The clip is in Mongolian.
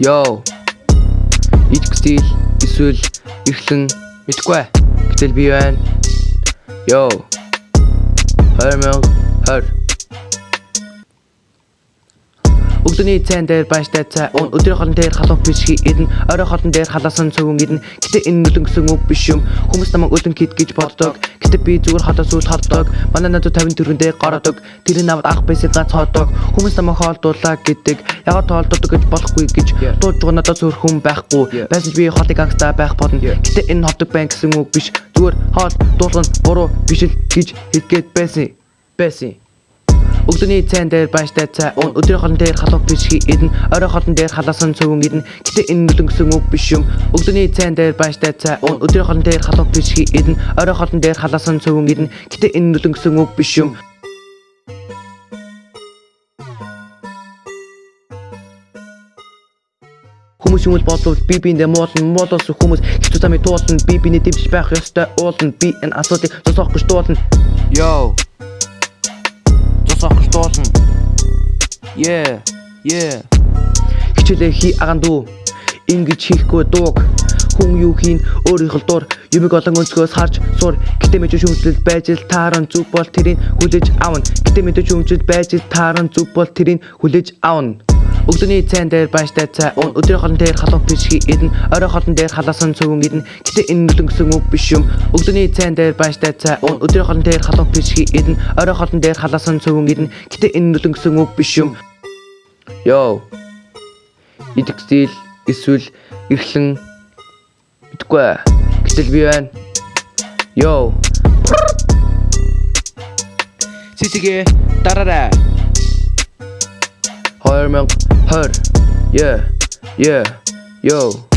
Йоо. Идэх стил эсвэл эрхлэн мэдгүй. Гэтэл би байна. Йоо. 2020 Өглөөний цайн дээр банштай цай уун өдрийн хоолн дээр халуун пишги идэн орой хоолн дээр халаасан цөвөн идэн гэтээ энэ нүлэн гэсэн үг биш юм. Хүмүүс намайг өлөн кит гэж боддог. Гэтээ би зүгээр хотоос үүд холдог манай надад 50 төгрөн дээр гарадаг тэрний намд анх байсан гац ходог хүмүүс намайг хоолдуулаа гэдэг. Ягаад тоолддог гэж болохгүй гэж дууж байгаа надад зөөр хүн байхгүй. Байсан ч би хоолыг ангастаа байх болно гэтээ энэ хотог байн гэсэн үг биш. Зүгээр хоол дуулан буруу биш л гэж хэлгээд байсан. Байсан Өглөөний цайн дээр банштай цай. Уун өдрийн хоолн дээр халуун пишги идэн орой хоолн дээр халаасан цөвөн идэн гэтээ энэ нүлэн гэсэн үг биш юм. Өглөөний цайн дээр банштай цай. Уун өдрийн хоолн дээр халуун пишги идэн орой хоолн дээр халаасан цөвөн идэн гэтээ энэ нүлэн гэсэн үг биш юм. Хүмүүс юм бол бодлол би биэндээ муулна. Муулаас хүмүүс хэцүү замыг туулна. Би биний дэвшиж байх ёстой. Уулна. Би энэ асуудлыг зогсоох гэж дуулна Йоо гэж дуулна Yeah yeah. Хичээлээ хий агаан дүү ингэж хийхгүй дууг. Хүн юу хийн өөрийнх л дуур юмыг олон өнцгөөс харж сур. Гэтээ мэдээж хүмжлэл байж л тааран зүг бол тэрийг хүлээж авна. Гэтээ мэдээж хүмжлэл байж л тааран зүг бол тэрийг хүлээж авна Өглөөний цайн дээр банштай цай. Уун өдрийн хоолн дээр халуун пишги идэн орой хоолн дээр халаасан цөвөн идэн гэтээ энэ нүлэн гэсэн үг биш юм. Өглөөний цайн дээр банштай цай. Уун өдрийн хоолн дээр халуун пишги идэн орой хоолн дээр халаасан цөвөн идэн гэтээ энэ нүлэн гэсэн үг биш юм. Йоо идэх стил эсвэл эрхлэн мэдгүй гэтэл би байна. Йоо Сисигэ. Дараарай 설명 yeah. Yeah. Yo.